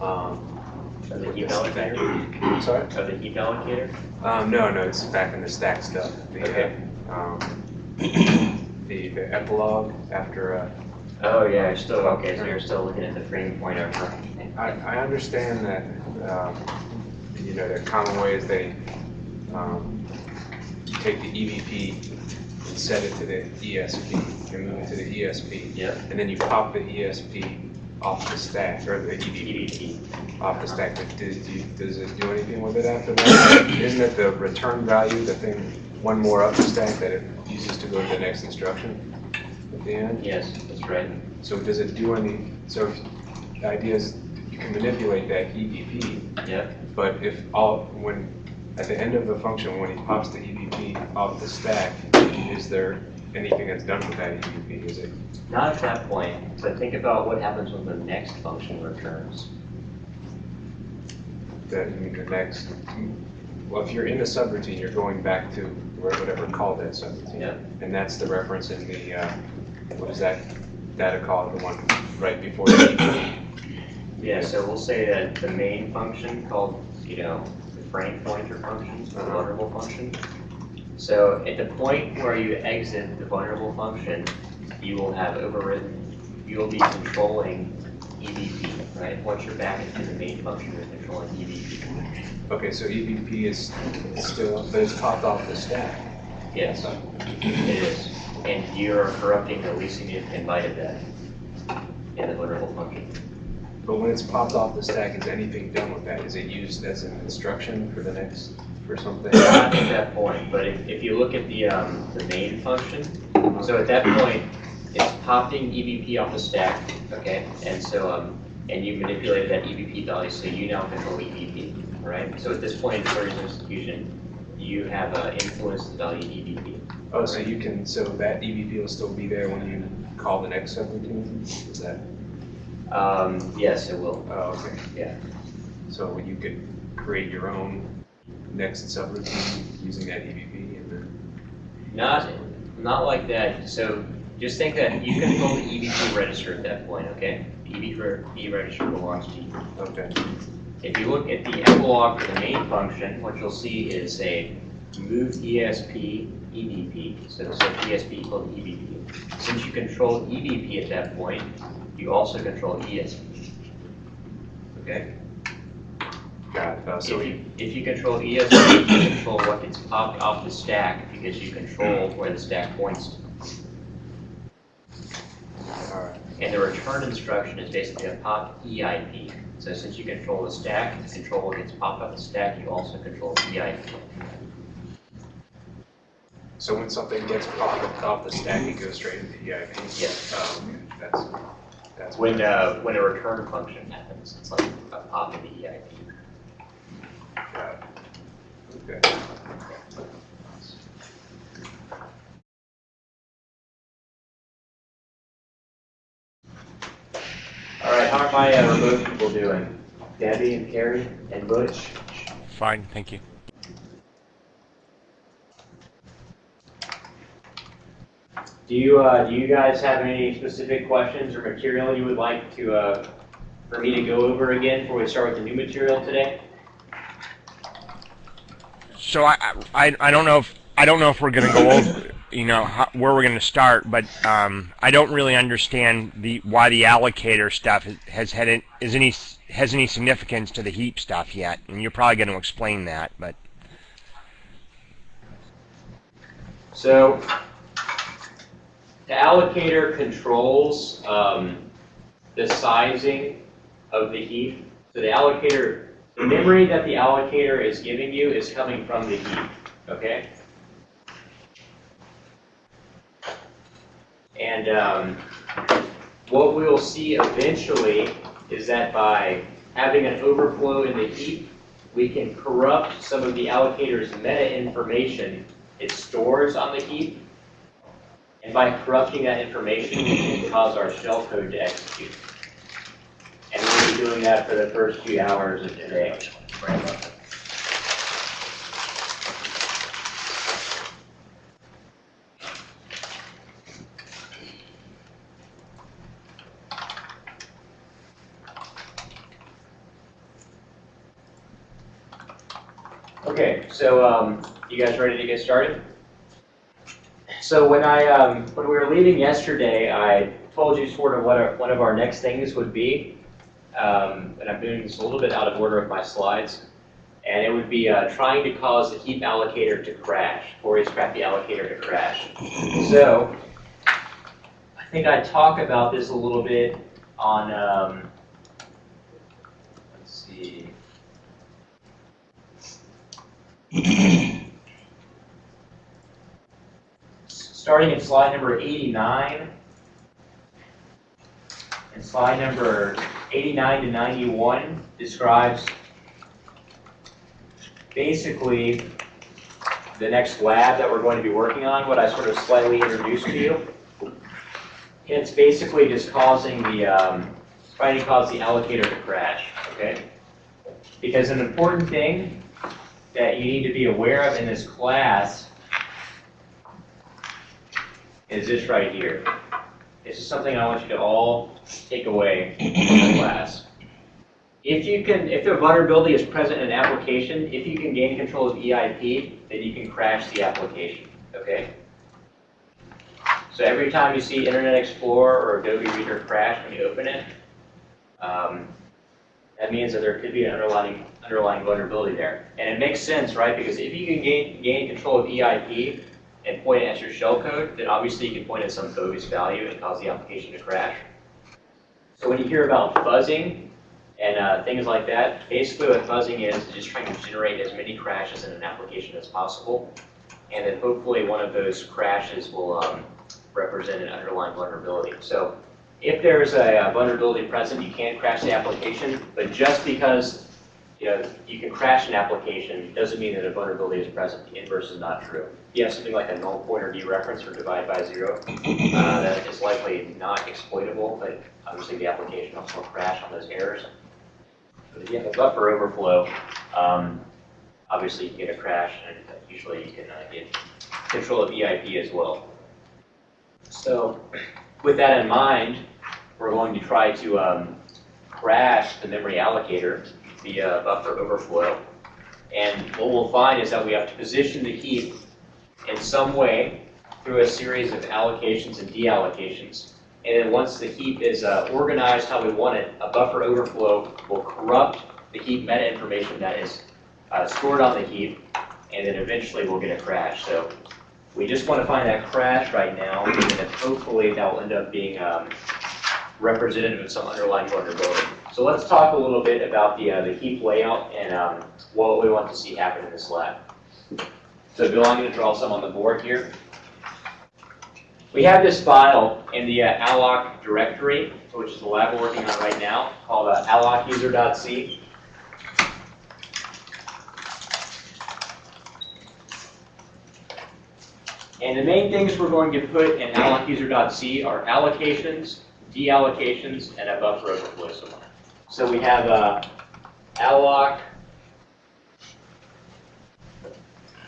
Um, Of the heap allocator? sorry? Of the heap allocator? Um, no, no, it's back in the stack stuff. The, uh, Okay. Um, the, the epilogue after, uh, Oh, yeah, you're still, okay, so you're still looking at the frame pointer for. I, I understand that, um, you know, are common ways they, um, take the EVP and set it to the ESP, and move it to the ESP. Yep. And then you pop the ESP off the stack, or the EVP. off the stack, but does, you- does it do anything with it after that? Isn't it the return value, the thing, one more up the stack that it uses to go to the next instruction at the end? Yes, that's right. So does it do any, so if- the idea is you can manipulate that EVP, Yep. but if all, when, at the end of the function, when he pops the EVP off the stack, is there anything that's done with that? Is it, Not at that point, but think about what happens when the next function returns. that, I mean, the next, well, if you're in the subroutine, you're going back to whatever called that subroutine. Yep. And that's the reference in the, uh, what is that data call, the one right before the? Yeah, so we'll say that the main function called, you know, the frame pointer function, the Uh-huh. vulnerable function. So at the point where you exit the vulnerable function, you will have overridden, you will be controlling EVP, right? Once you're back into the main function, you're controlling EVP. Okay, so EVP is still, but it's popped off the stack. Yes, it is. And you're corrupting the least significant byte of that in the vulnerable function. But when it's popped off the stack, is anything done with that? Is it used as an instruction for the next, for something? Not at that point, but if, if you look at the, um, the main function, so at that point, it's popping EVP off the stack, okay? And so, um, and you manipulated that EVP value, so you now control EVP, right? So at this point in the story's execution, you have, uh, influenced the value EVP. Oh, so you can, so that EVP will still be there when you call the next subroutine? Is that, Um, yes, it will, oh, okay. yeah. So you could create your own next subroutine using that EVP and then, Not, not like that, so just think that you can call the EVP register at that point, okay? The EVP register belongs to you. okay. If you look at the epilogue for the main function, what you'll see is a move ESP EVP, so set ESP equal to EVP. Since you control EVP at that point, you also control ESP. Okay? Got. Uh, so If you, if you control ESP, you control what gets popped off the stack because you control where the stack points to. And the return instruction is basically a pop EIP. So since you control the stack, to control what gets popped off the stack, you also control EIP. So when something gets popped off the stack, it goes straight into EIP? Yes. Um, that's, that's. When, uh, when a return function happens, it's like a pop in the EIP. Got it. Okay. All right, how are my uh, remote people doing? Debbie and Carrie and Butch? Fine, thank you. Do you, uh, do you guys have any specific questions or material you would like to, uh, for me to go over again before we start with the new material today? So I, I, I don't know if I don't know if we're gonna go over, you know, how, where we're gonna start, but um, I don't really understand the why the allocator stuff has, had an- is any has any significance to the heap stuff yet, and you're probably going to explain that, but So the allocator controls um, the sizing of the heap. So the allocator, the memory that the allocator is giving you is coming from the heap, okay? And um, what we will see eventually is that by having an overflow in the heap, we can corrupt some of the allocator's meta information it stores on the heap. And by corrupting that information, we can cause our shellcode to execute doing that for the first few hours of today. Okay, so um, you guys ready to get started? So when I um, when we were leaving yesterday, I told you sort of what our, one of our next things would be. Um, and I'm doing this a little bit out of order of my slides. And it would be, uh, trying to cause the heap allocator to crash, Corey's crappy allocator to crash. So, I think I talk about this a little bit on, um, let's see. starting in slide number 89. And slide number 89 to 91 describes basically the next lab that we're going to be working on, what I sort of slightly introduced to you. It's basically just causing the, um, trying to cause the allocator to crash, okay? Because an important thing that you need to be aware of in this class is this right here. This is something I want you to all take away from the class. If you can, if the vulnerability is present in an application, if you can gain control of EIP, then you can crash the application, okay? So every time you see Internet Explorer or Adobe Reader crash when you open it, um, that means that there could be an underlying, underlying vulnerability there. And it makes sense, right? Because if you can gain, gain control of EIP and point it at your shellcode, then obviously you can point at some bogus value and cause the application to crash. So when you hear about fuzzing and uh, things like that, basically what fuzzing is, is just trying to generate as many crashes in an application as possible. And then hopefully one of those crashes will um, represent an underlying vulnerability. So if there's a vulnerability present, you can't crash the application, but just because you know you can crash an application doesn't mean that a vulnerability is present. The inverse is not true. If you have something like a null pointer dereference or divide by zero, uh, that is likely not exploitable, but obviously the application also will crash on those errors. But if you have a buffer overflow, um, obviously you can get a crash, and usually you can uh, get control of EIP as well. So with that in mind, we're going to try to um, crash the memory allocator via buffer overflow. And what we'll find is that we have to position the heap in some way through a series of allocations and deallocations. And then once the heap is uh, organized how we want it, a buffer overflow will corrupt the heap meta information that is uh, stored on the heap, and then eventually we'll get a crash. So we just want to find that crash right now, and hopefully that will end up being um, representative of some underlying vulnerability. So let's talk a little bit about the, uh, the heap layout and um, what we want to see happen in this lab. So Bill, I'm going to draw some on the board here. We have this file in the uh, alloc directory, which is the lab we're working on right now, called uh, allocuser.c. And the main things we're going to put in allocuser.c are allocations, deallocations, and a buffer overflow somewhere. So we have uh, alloc,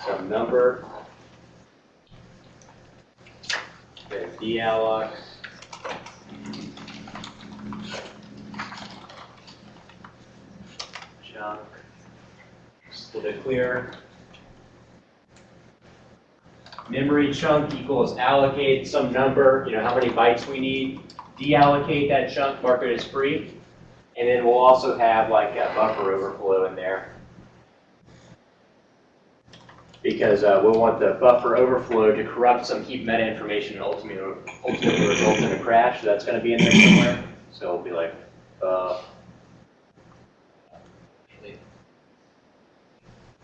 some number, then dealloc, chunk, just a little bit clearer. Memory chunk equals allocate some number, you know, how many bytes we need, deallocate that chunk, mark it as free. And then we'll also have like a buffer overflow in there. Because uh, we'll want the buffer overflow to corrupt some heap meta information and ultimately, ultimately result in a crash. So that's going to be in there somewhere. So it'll be like, uh,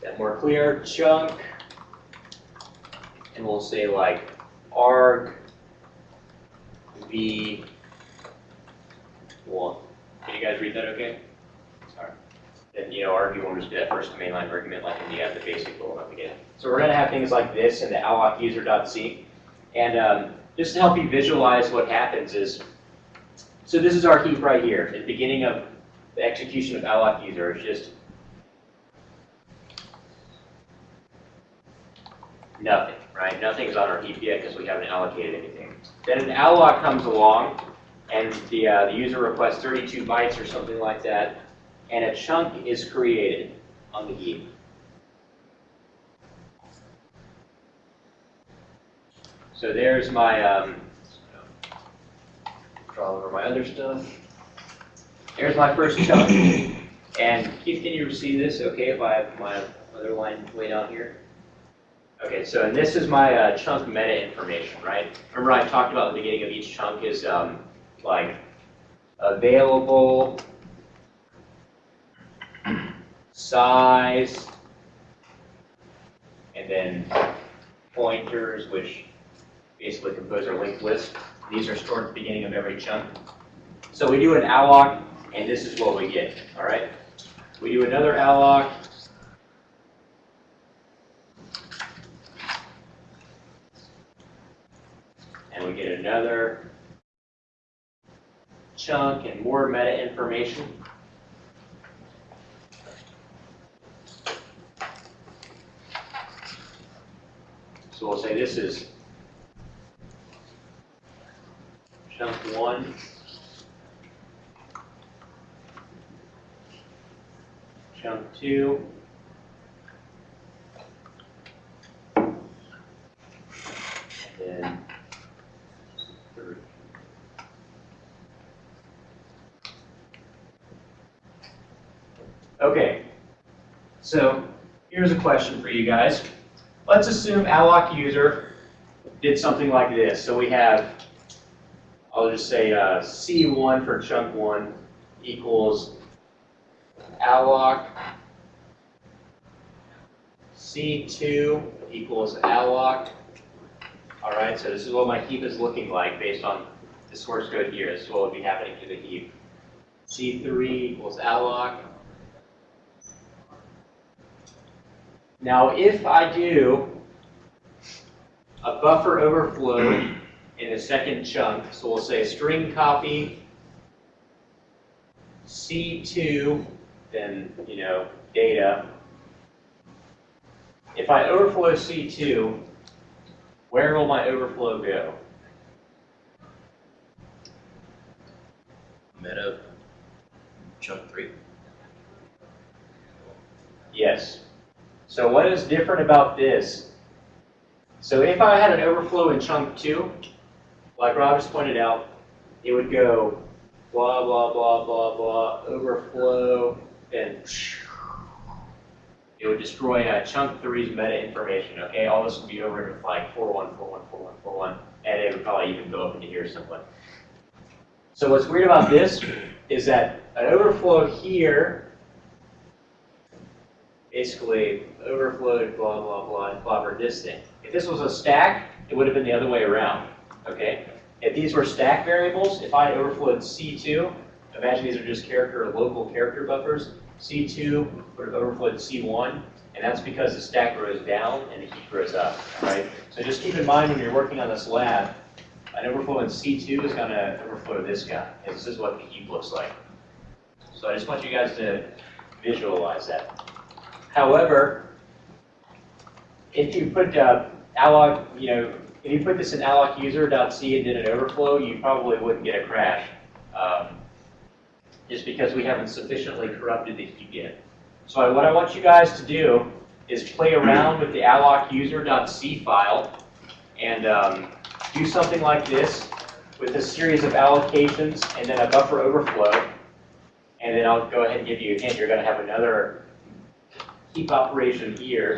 that more clear chunk. And we'll say like arg v one. Can you guys read that okay? Sorry. Then, you know, arg v1 just be that first main line argument like in the, uh, the basic rule up again. So we're going to have things like this in the alloc user.c. And um, just to help you visualize what happens is, so this is our heap right here. At the beginning of the execution of alloc user, it's just nothing, right? Nothing's on our heap yet because we haven't allocated anything. Then an alloc comes along, and the, uh, the user requests 32 bytes or something like that, and a chunk is created on the heap. So there's my um, draw over my other stuff. There's my first chunk. And Keith, can you see this okay if I have my other line way down here? Okay, so and this is my uh, chunk meta information, right? Remember I talked about the beginning of each chunk is um, like available, size, and then pointers, which basically compose our linked list. These are stored at the beginning of every chunk. So we do an alloc, and this is what we get, all right? We do another alloc. And we get another chunk and more meta information. So we'll say this is chunk one. Chunk two. And Okay, so here's a question for you guys. Let's assume alloc user did something like this. So we have, I'll just say uh, C1 for chunk one equals alloc C2 equals alloc. All right, so this is what my heap is looking like based on the source code here. This is what would be happening to the heap. C3 equals alloc. Now, if I do a buffer overflow in the second chunk, so we'll say string copy C2, then, you know, data. If I overflow C2, where will my overflow go? Meta chunk three. Yes. So what is different about this? So if I had an overflow in chunk two, like Rob just pointed out, it would go blah, blah, blah, blah, blah, overflow, and it would destroy uh, chunk three's meta information, okay? All this would be over with like 41414141, and it would probably even go up into here somewhere. So what's weird about this is that an overflow here basically overflowed, blah, blah, blah, this thing. If this was a stack, it would have been the other way around, okay? If these were stack variables, if I overflowed C2, imagine these are just character, local character buffers, C2 would have overflowed C1, and that's because the stack grows down and the heap grows up, right? So just keep in mind when you're working on this lab, an overflow in C2 is going to overflow this guy, and this is what the heap looks like. So I just want you guys to visualize that. However, if you put uh, alloc, you know, if you put this in alloc user.c and did an overflow, you probably wouldn't get a crash. Um, just because we haven't sufficiently corrupted the yet. So what I want you guys to do is play around with the alloc user.c file and um, do something like this with a series of allocations and then a buffer overflow. And then I'll go ahead and give you a hint. You're going to have another heap operation here.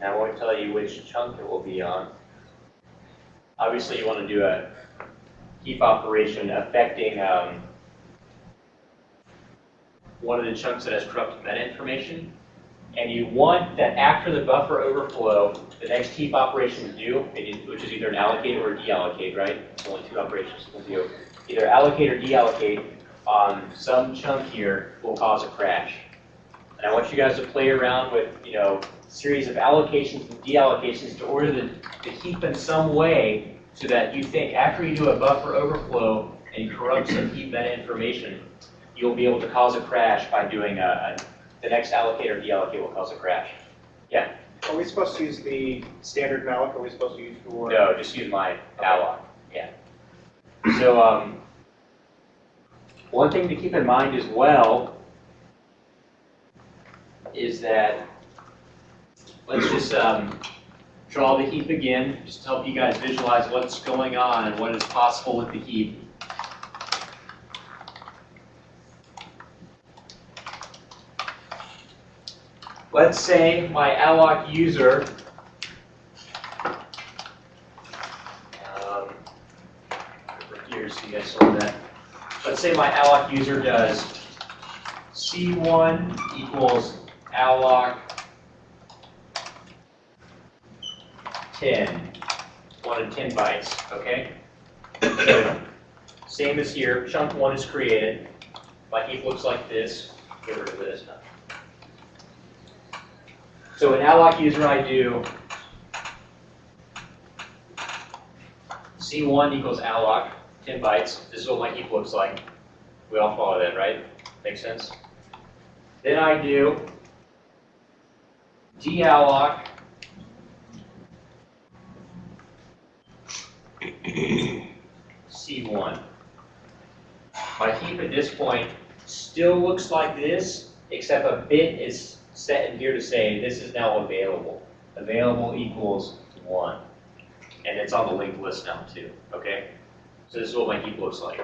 And I won't tell you which chunk it will be on. Obviously, you want to do a heap operation affecting um, one of the chunks that has corrupted meta information. And you want that after the buffer overflow, the next heap operation to do, which is either an allocate or a deallocate, right? There's only two operations we'll do. Either allocate or deallocate on some chunk here will cause a crash. And I want you guys to play around with, you know, series of allocations and deallocations to order the, the heap in some way so that you think after you do a buffer overflow and corrupt some heap meta information, you'll be able to cause a crash by doing a, a the next allocate or deallocate will cause a crash. Yeah, Are we supposed to use the standard malloc, are we supposed to use your? no, just use my alloc. Yeah. So, um, one thing to keep in mind as well is that, let's just, um, draw the heap again, just to help you guys visualize what's going on and what is possible with the heap. Let's say my alloc user um, here so you guys saw that. Let's say my alloc user does C1 equals alloc 10, 1 to 10 bytes, okay? So, Same as here, chunk 1 is created. My heap looks like this. Get rid of this. So an alloc user I do C1 equals alloc, 10 bytes. This is what my heap looks like. We all follow that, right? Makes sense? Then I do dalloc C1. My heap at this point still looks like this, except a bit is set in here to say this is now available. Available equals 1. And it's on the linked list now too, okay? So this is what my heap looks like.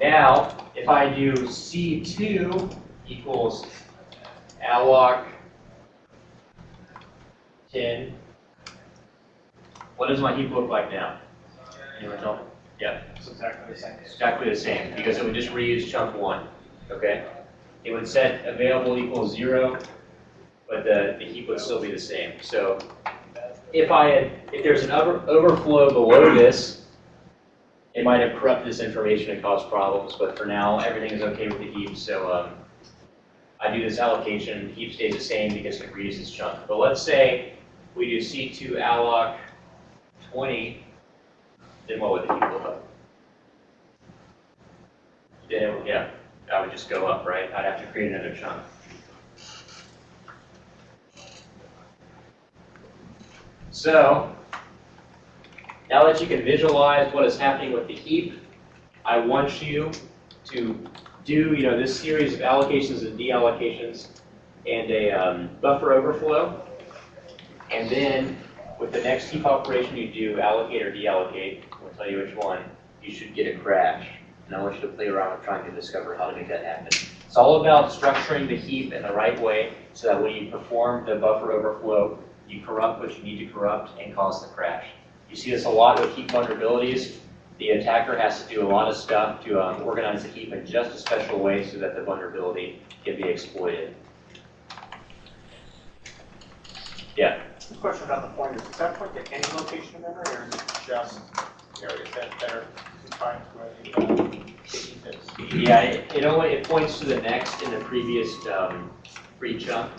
Now, if I do C2 equals alloc 10, what does my heap look like now? Anyone tell me? Yeah. It's exactly the same. Exactly the same, because it would just reuse chunk one, okay? It would set available equals zero, but the, the heap would still be the same. So if I had, if there's an over, overflow below this, it might have corrupted this information and caused problems, but for now, everything is okay with the heap, so, um, I do this allocation, the heap stays the same because it reuses chunk. But let's say we do C2 alloc twenty, then what would the heap look like? Then, yeah, I would just go up, right? I'd have to create another chunk. So, now that you can visualize what is happening with the heap, I want you to do, you know, this series of allocations and deallocations and a um, buffer overflow. And then with the next heap operation you do, allocate or deallocate, I'll tell you which one, you should get a crash. And I want you to play around with trying to discover how to make that happen. It's all about structuring the heap in the right way so that when you perform the buffer overflow, you corrupt what you need to corrupt and cause the crash. You see this a lot with heap vulnerabilities. The attacker has to do a lot of stuff to um, organize the heap in just a special way so that the vulnerability can be exploited. Yeah. The Question about the pointers, does that point to any location in memory, or is it just areas that are confined to where the, uh, is? Yeah, it, it only, it points to the next in the previous, um, free chunk.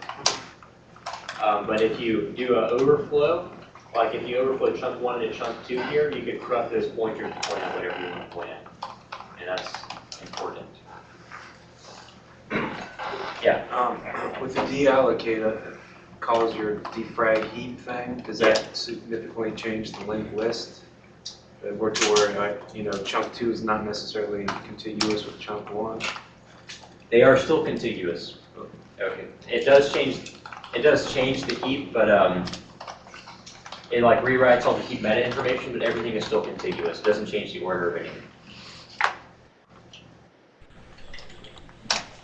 Um, but if you do an overflow, like if you overflow chunk one into chunk two here, you could corrupt those pointers to point out whatever you want to point at. And that's important. Yeah, Um, with the deallocator, calls your defrag heap thing, does that significantly change the linked list? That we're to where, like, you know, chunk two is not necessarily contiguous with chunk one? they are still contiguous. Okay. It does change, it does change the heap, but, um, it like rewrites all the heap meta information, but everything is still contiguous. It doesn't change the order of anything.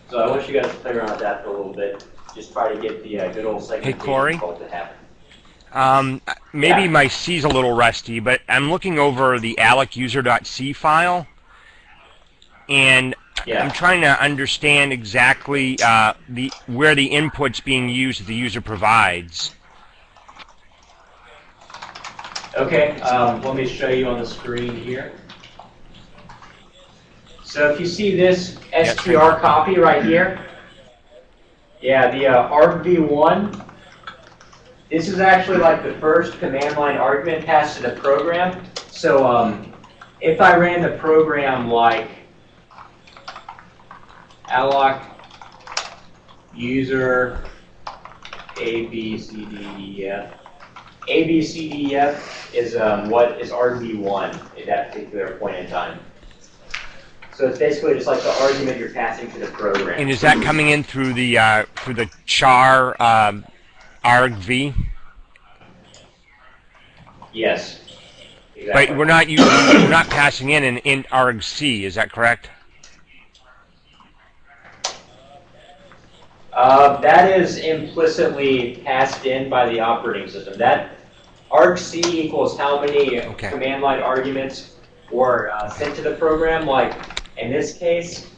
So I want you guys to play around with that for a little bit. Just try to get the uh, good old segmentation Corey? to happen. Um, maybe Yeah. my C's a little rusty, but I'm looking over the allocuser.c file, and I'm trying to understand exactly uh, the where the input's being used that the user provides. Okay, um, let me show you on the screen here. So if you see this str copy right here, yeah, the uh, argv1, this is actually like the first command line argument passed to the program. So um, if I ran the program like alloc user a b c d e f A, B, C, D, F is um, what is RB1 at that particular point in time. So it's basically just like the argument you're passing to the program. And is that coming in through the uh, through the char um, argv? Yes. Exactly. But we're not using, we're not passing in an int argc. Is that correct? Uh, that is implicitly passed in by the operating system. That argc equals how many Okay. command line arguments were uh, sent to the program. Like in this case,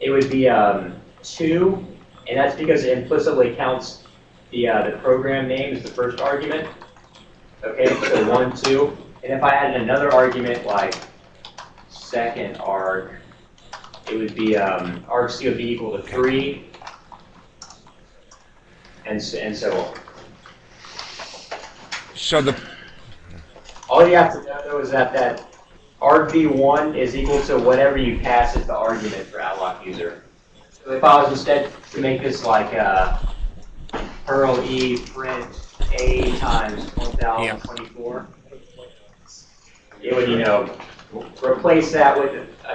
it would be um, two, and that's because it implicitly counts the uh, the program name is the first argument. Okay, so one, two, and if I added another argument like second arg, it would be um, would be equal to three, and so, and so on. So the All you have to know though is that that argv1 is equal to whatever you pass as the argument for outlock user. So if I was instead to make this like uh, Perl e print a times 1024, it would you know replace that with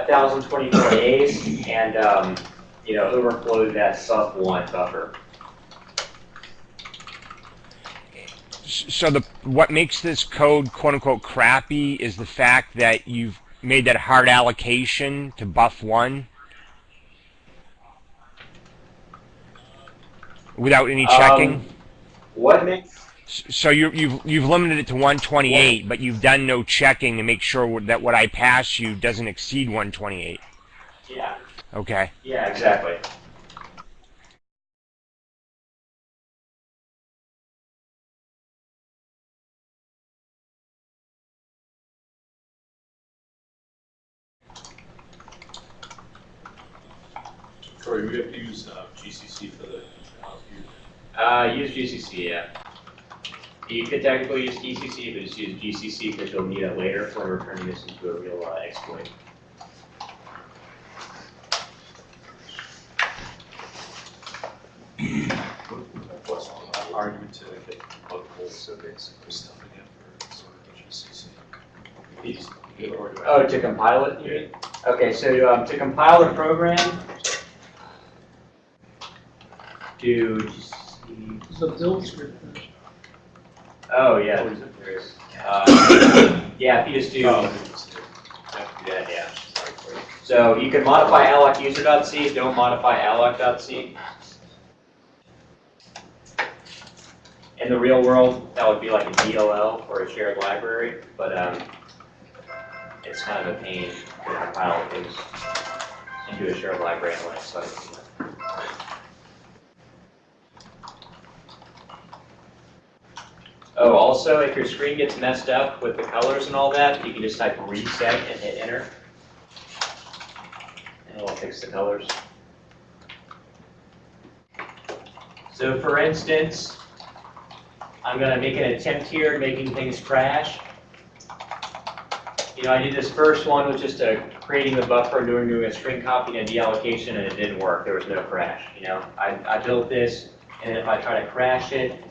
1024 a's and um, you know overflow that sub one buffer. so the what makes this code quote unquote crappy is the fact that you've made that hard allocation to buff one without any checking. Um, what makes so you you've you've limited it to 128, but you've done no checking to make sure that what I pass you doesn't exceed 128. yeah Okay. yeah exactly. Corey, we have to use uh, GCC for the house view. Uh, use GCC, yeah. You could technically use ECC, but just use GCC because you'll need it later for returning this into a real uh, exploit. What's the argument to get multiple so basically stuffing it for sort of GCC? These- Or do I- Oh, to compile it, mean? Okay, so um, to compile the program, do GCC. The build script. Oh, yeah, there is. Uh, Yeah, if you just do, Oh, yeah, yeah. So you can modify alloc user.c, don't modify alloc.c. In the real world, that would be like a DLL or a shared library, but um, it's kind of a pain to compile things into a shared library in Linux. So I can do that. Oh, also, if your screen gets messed up with the colors and all that, you can just type reset and hit enter. And it'll fix the colors. So for instance, I'm gonna make an attempt here at making things crash. You know, I did this first one with just a, creating the buffer, doing, doing a string copy and a deallocation, and it didn't work. There was no crash, you know? I, I built this, and if I try to crash it,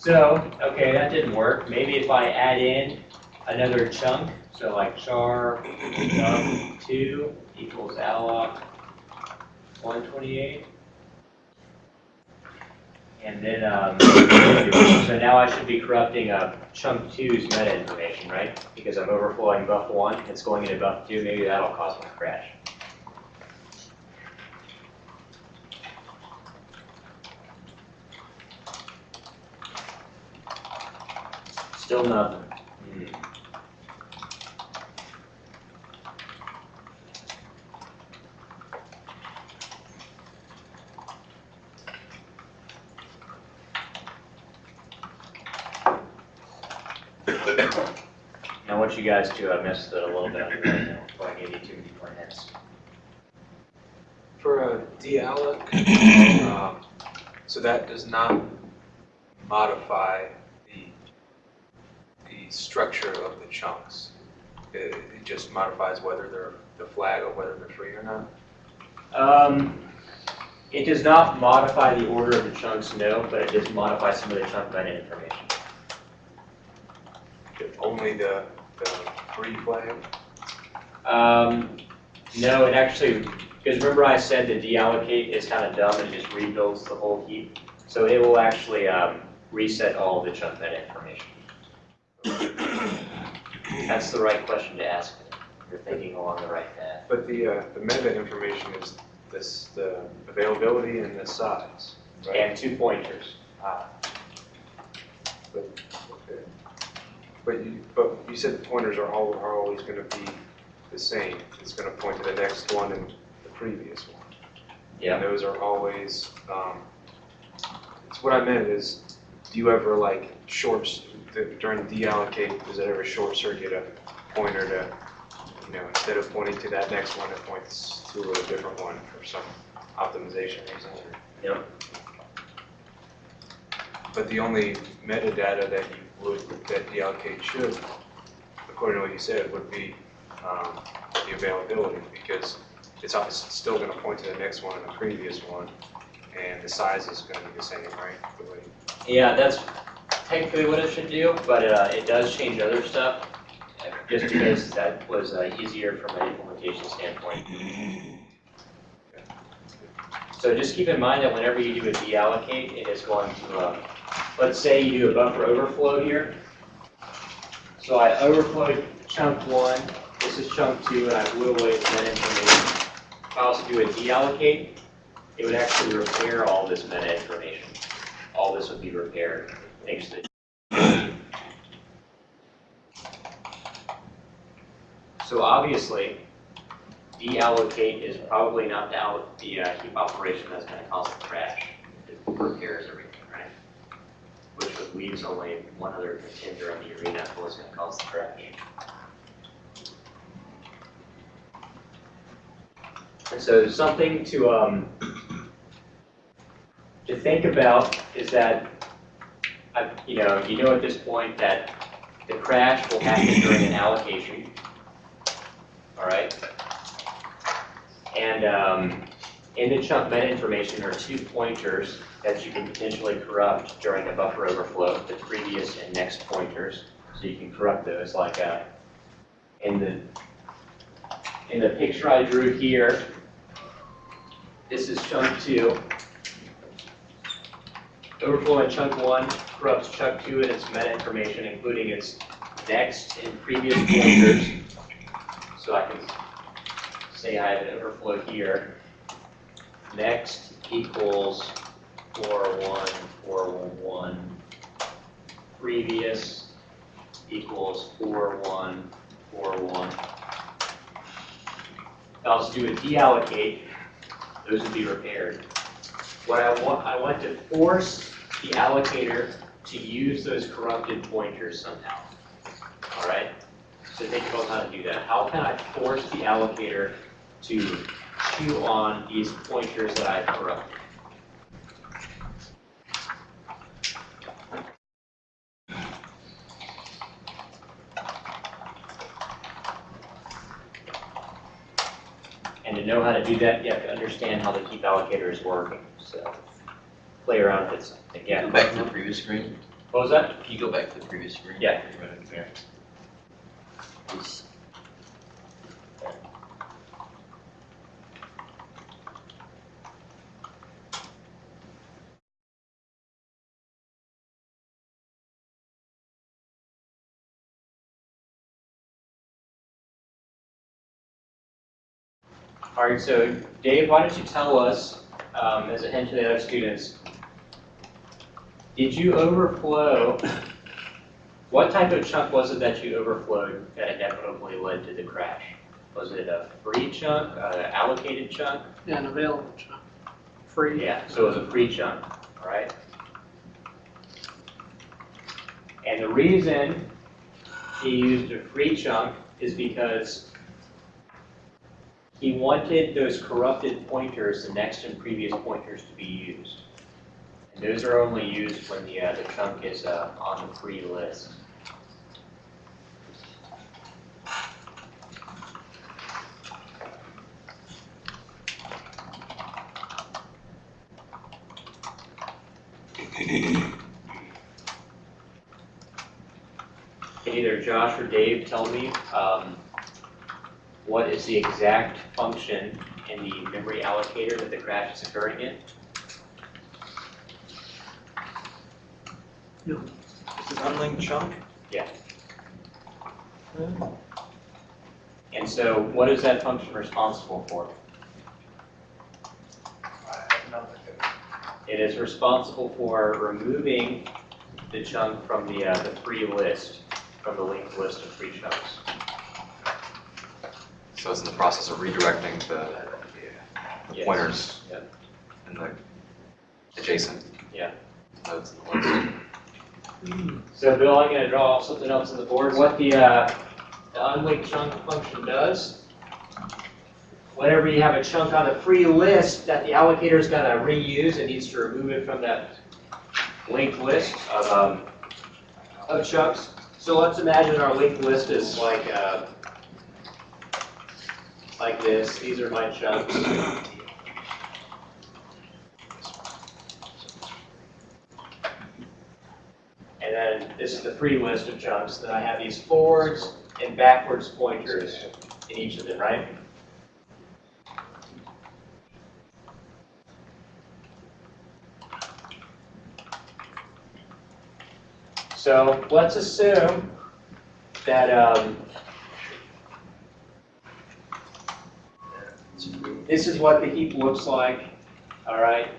So, okay, that didn't work. Maybe if I add in another chunk, so like char chunk two equals alloc one twenty-eight. And then, um, so now I should be corrupting uh, chunk two's meta information, right? Because I'm overflowing buff one, it's going into buff two, maybe that'll cause my crash. Still nothing. I want you guys to I missed it a little bit right now, before I give you too many more hints. For a dealloc, um, so that does not modify the, the structure of the chunks. It, it just modifies whether they're the flag or whether they're free or not. Um, It does not modify the order of the chunks, no, but it does modify some of the chunk meta information. Only the, the free flag? Um, no, it actually, because remember I said the deallocate is kind of dumb and it just rebuilds the whole heap? So it will actually, um, reset all the chunk meta information. That's the right question to ask. You're thinking along the right path. But the, uh, the meta information is this, the availability and the size, right? And two pointers. Ah. But, okay. But you, but you said the pointers are all, are always gonna be the same. It's gonna point to the next one and the previous one. Yeah. And those are always, um, it's what I meant is, do you ever like shorts, during deallocate, does it ever short circuit a pointer to, you know, instead of pointing to that next one, it points to a different one for some optimization reason? Yep. But the only metadata that you would, that deallocate should, according to what you said, would be um, the availability, because it's still gonna point to the next one and the previous one, and the size is gonna be the same, right? Yeah, that's technically what it should do, but uh, it does change other stuff, just because that was uh, easier from an implementation standpoint. So just keep in mind that whenever you do a deallocate, it is going to, uh, let's say you do a buffer overflow here. So I overflowed chunk one, this is chunk two, and I blew away that information. I also do a deallocate, it would actually repair all this meta information. All this would be repaired, thanks to So obviously, deallocate is probably not the, the uh, heap operation that's gonna cause the crash. It repairs everything, right? Which leaves only one other contender in the arena for what's gonna cause the crash. And so something to, um, to think about is that, uh, you know, you know at this point that the crash will happen during an allocation. All right? And um, in the chunk meta information are two pointers that you can potentially corrupt during a buffer overflow, the previous and next pointers. So you can corrupt those like in the in the picture I drew here. This is chunk two. Overflow in chunk one corrupts chunk two and its meta information, including its next and previous pointers. So I can say I have an overflow here. Next equals four one, four one one. Previous equals four one, four one. If I was to do a deallocate, those would be repaired. What I want, I want to force the allocator to use those corrupted pointers somehow. All right? So think about how to do that. How can I force the allocator to chew on these pointers that I've corrupted? And to know how to do that, you have to understand how the keep allocator is working, so play around with it Can again. go back to the previous screen? What was that? Can you go back to the previous screen? Yeah. Right All right, so Dave, why don't you tell us, um, as a hint to the other students, did you overflow, what type of chunk was it that you overflowed that inevitably led to the crash? Was it a free chunk, an allocated chunk? Yeah, an available chunk. Free. Yeah, so it was a free chunk, all right? And the reason he used a free chunk is because he wanted those corrupted pointers, the next and previous pointers, to be used. Those are only used when the, uh, the chunk is uh, on the free list. Can either Josh or Dave tell me um, what is the exact function in the memory allocator that the crash is occurring in? Is it unlinked chunk? Yeah. And so what is that function responsible for? I have nothing. It is responsible for removing the chunk from the, uh, the free list, from the linked list of free chunks. So it's in the process of redirecting the Yes. pointers Yep. and the adjacent Yeah. nodes in the list. So Bill, I'm gonna draw something else on the board. What the, uh, the unlinked chunk function does, whenever you have a chunk on the free list that the allocator is gonna reuse, it needs to remove it from that linked list of, um, of chunks. So let's imagine our linked list is like, uh, like this. These are my chunks. And then this is the free list of chunks. Then I have these forwards and backwards pointers in each of them, right? So let's assume that um, this is what the heap looks like, all right?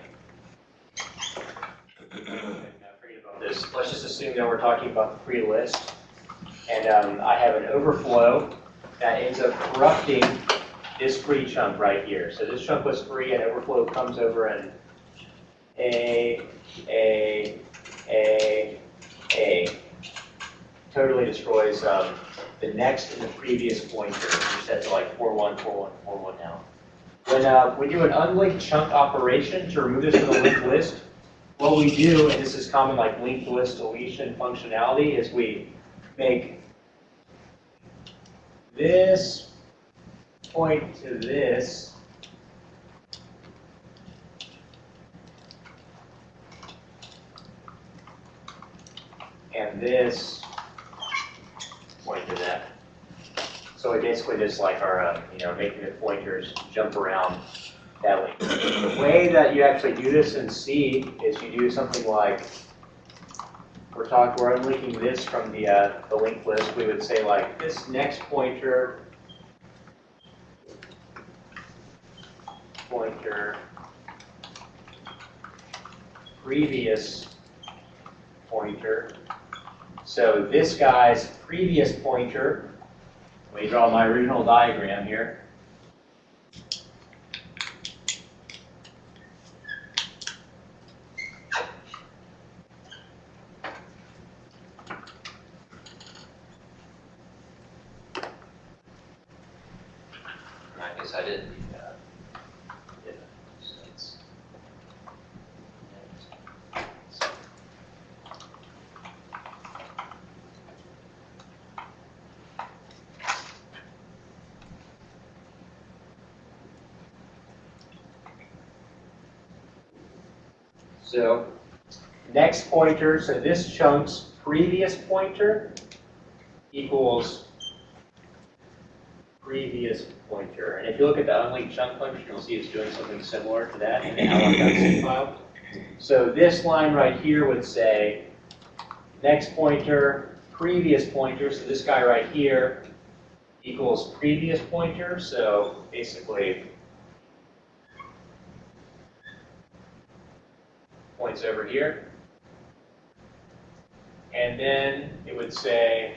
Now, forget about this. Let's just assume we're talking about the free list. And um, I have an overflow that ends up corrupting this free chunk right here. So this chunk was free and overflow comes over and A, A, A, A. Totally destroys um, the next and the previous pointer, which set to like 41, 41, 41 now. When uh, we do an unlinked chunk operation to remove this from the linked list, what we do, and this is common like linked list deletion functionality, is we make this point to this. And this point to that. So we basically just like our, uh, you know, making the pointers jump around The way that you actually do this in C is you do something like, we're talking, we're unlinking this from the, uh, the linked list. We would say like, this next pointer, pointer, previous pointer. So this guy's previous pointer, let me draw my original diagram here. I guess I didn't. So next pointer, so this chunk's previous pointer equals previous pointer. And if you look at the unlinked chunk function, you'll see it's doing something similar to that in the alloc.c file. So this line right here would say next pointer, previous pointer, so this guy right here equals previous pointer, so basically points over here. And then it would say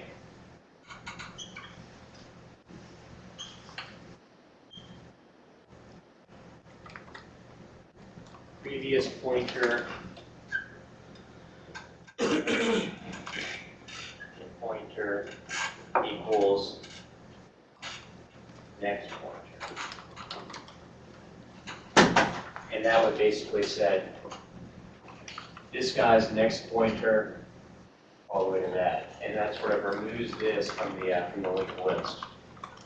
previous pointer pointer equals next pointer. And that would basically this guy's next pointer all the way to that. And that sort of removes this from the, uh, from the linked list,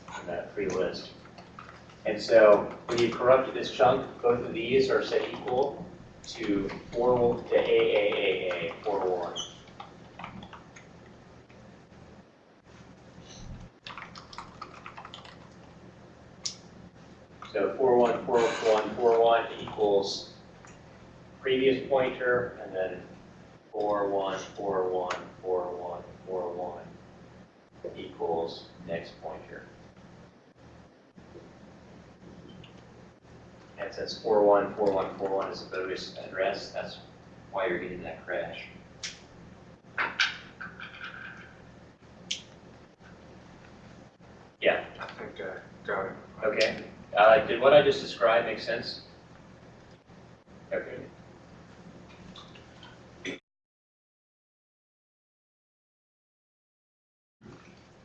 from that free list. And so when you corrupted this chunk, both of these are set equal to 4 to AAAA, 4 So 4 1, 4 1, 4 1 equals previous pointer, and then four one, four one, four one, four one equals next pointer. And since four one, four one, four one is a bogus address, that's why you're getting that crash. Yeah, I think I got it. okay. Uh, did what I just described make sense? Okay.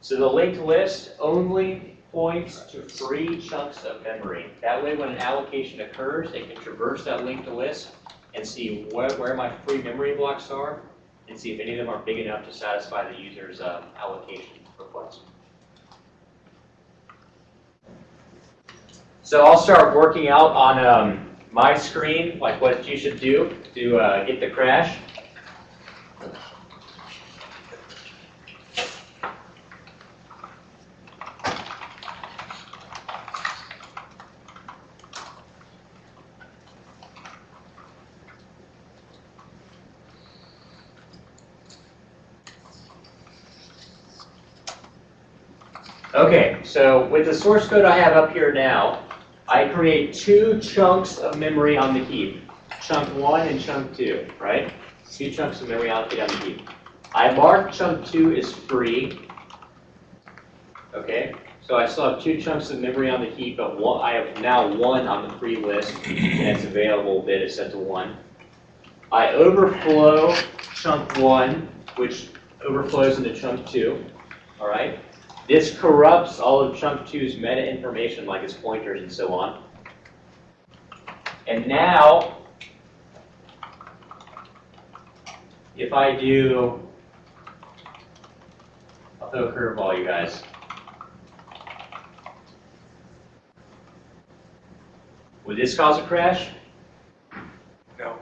So the linked list only points to free chunks of memory. That way, when an allocation occurs, it can traverse that linked list and see where, where my free memory blocks are, and see if any of them are big enough to satisfy the user's um, allocation request. So I'll start working out on um, my screen, like what you should do to uh, get the crash. Okay, so with the source code I have up here now, I create two chunks of memory on the heap. Chunk one and chunk two, right? Two chunks of memory allocated on the heap. I mark chunk two as free. Okay, so I still have two chunks of memory on the heap, but one, I have now one on the free list, and it's available bit is set to one. I overflow chunk one, which overflows into chunk two, all right? This corrupts all of chunk two's meta information like its pointers and so on. And now, if I do, I'll throw a curveball, you guys. Would this cause a crash? No,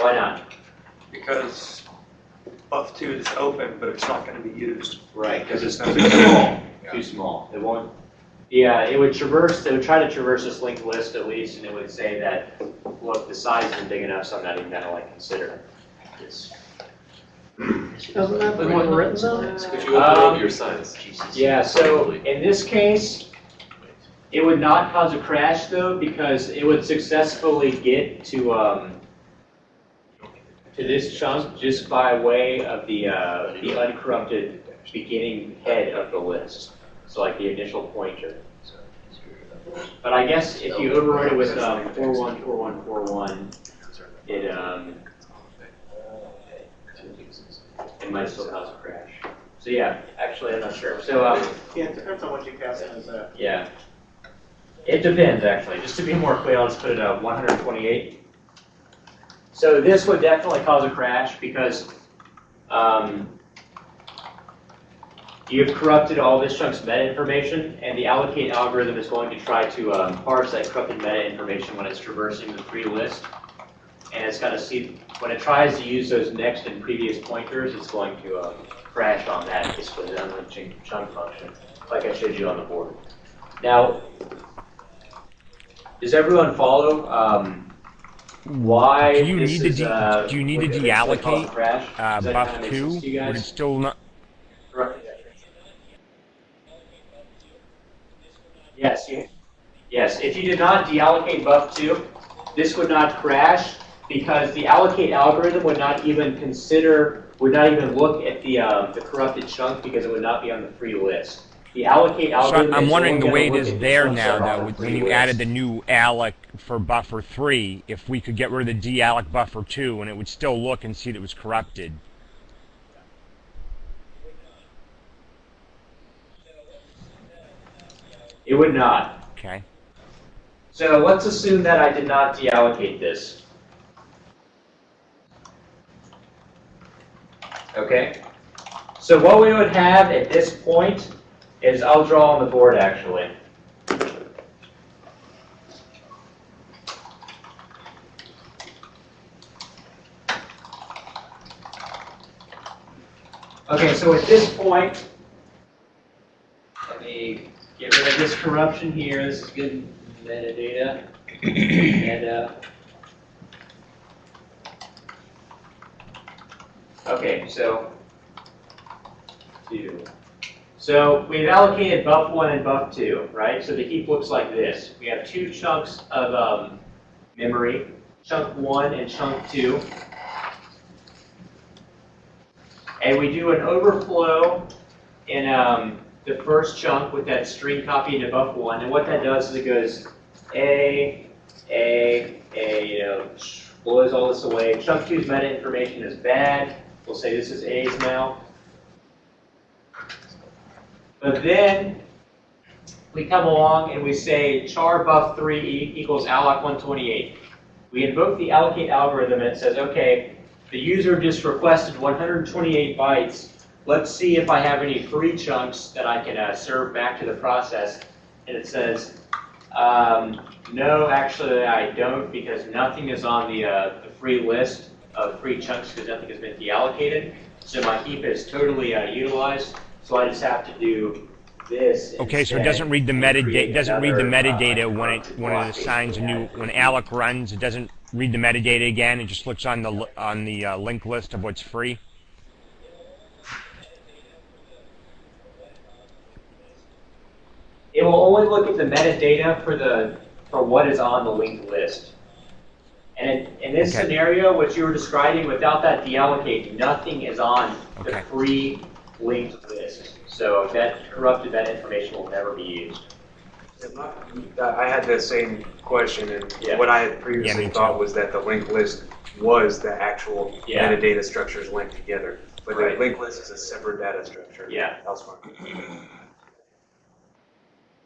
Why not? because buff two is open, but it's not gonna be used. Right, because it's Because too it's small, Yeah. too small. It won't, yeah, it would traverse, it would try to traverse this linked list at least, and it would say that, look, the size isn't big enough, so I'm not even gonna like consider this. Doesn't that Then bring written on it? Could you open Um, up your signs? Yeah, so in this case, it would not cause a crash though, because it would successfully get to, um, to this chunk just by way of the, uh, the uncorrupted beginning head of the list. So like the initial pointer. But I guess if you override it with, um, four one, four one, four one, it, um, it might still cause a crash. So yeah, actually, I'm not sure. So, um, Yeah, it depends on what you cast as a, yeah. It depends, actually. Just to be more clear, I'll just put it at 128. So this would definitely cause a crash because um, you've corrupted all this chunk's meta information, and the allocate algorithm is going to try to um, parse that corrupted meta information when it's traversing the free list. And it's going to see, when it tries to use those next and previous pointers, it's going to uh, crash on that, basically, the unlinked chunk function, like I showed you on the board. Now, does everyone follow um, why Do you need to de- uh, do you need to what- eventually caused deallocate, crash? Uh, buff two? sense to you would it still not, Right. Yes, yes, if you did not deallocate buff two, this would not crash because the allocate algorithm would not even consider, would not even look at the, um, the corrupted chunk because it would not be on the free list. The allocate so algorithm I'm wondering the way it is look at the there now that are on though, when you list. added the new alloc for buffer three, if we could get rid of the dealloc buffer two and it would still look and see that it was corrupted. It would not. Okay. So let's assume that I did not deallocate this. Okay? So what we would have at this point is, I'll draw on the board actually. Okay, so at this point, let me get rid of this corruption here, this is good metadata, meta. Okay, so, two. So we've allocated buff one and buff two, right? So the heap looks like this. We have two chunks of um, memory, chunk one and chunk two. And we do an overflow in um, the first chunk with that string copy into buff one. And what that does is it goes A, A, A, you know, blows all this away. Chunk two's meta information is bad. We'll say this is A's now. But then we come along and we say char buff 3 e- equals alloc 128. We invoke the allocate algorithm and it says, okay, the user just requested 128 bytes. Let's see if I have any free chunks that I can uh, serve back to the process. And it says, um, no, actually I don't because nothing is on the, uh, the free list of free chunks because nothing has been deallocated. So my heap is totally uh, utilized. So I just have to do this. Okay, so it doesn't read the metadata, doesn't read the another, uh, metadata when it, when it assigns a new, when alloc runs, it doesn't read the metadata again, it just looks on the, on the uh, link list of what's free. It will only look at the metadata for the, for what is on the linked list. And in, in this Okay. scenario, what you were describing, without that deallocate, nothing is on the free linked list. So that corrupted, that information will never be used. I had the same question, and Yeah. what I had Yeah, me previously too. thought was that the linked list was the actual Yeah. metadata structures linked together. But the Right. linked list is a separate data structure. Yeah. Elsewhere.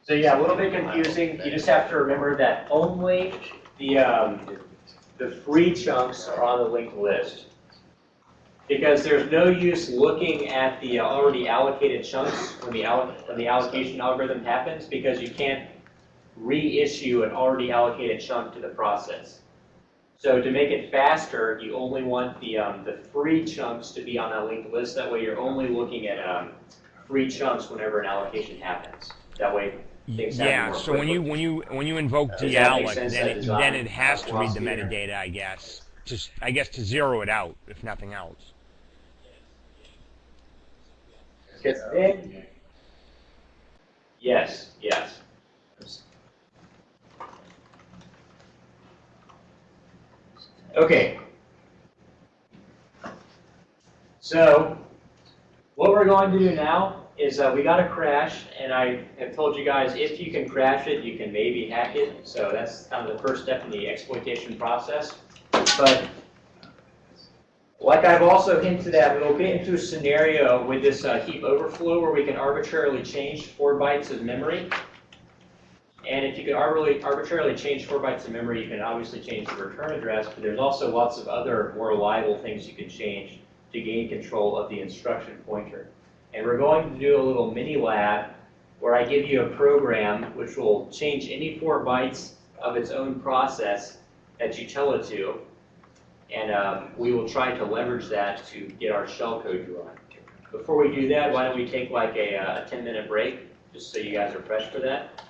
So yeah, a little bit confusing. You just have to remember that only the, um, the free chunks are on the linked list. Because there's no use looking at the already allocated chunks when the alloc, when the allocation algorithm happens, because you can't reissue an already allocated chunk to the process. So to make it faster, you only want the, um, the free chunks to be on that linked list. That way you're only looking at, um, free chunks whenever an allocation happens. That way things happen Yeah, so when you, when you, when you invoke that dealloc, then it, then it has uh, to read the metadata, I guess. Just, I guess to zero it out, if nothing else. Yes, yes. Okay. So, what we're going to do now is uh, we got a crash, and I have told you guys if you can crash it, you can maybe hack it. So that's kind of the first step in the exploitation process. But like I've also hinted at, we'll get into a scenario with this uh, heap overflow where we can arbitrarily change four bytes of memory. And if you can arbitrarily, arbitrarily change four bytes of memory, you can obviously change the return address, but there's also lots of other more reliable things you can change to gain control of the instruction pointer. And we're going to do a little mini lab where I give you a program which will change any four bytes of its own process that you tell it to. And um, we will try to leverage that to get our shellcode to run. Before we do that, why don't we take like a, uh 10 minute break, just so you guys are fresh for that?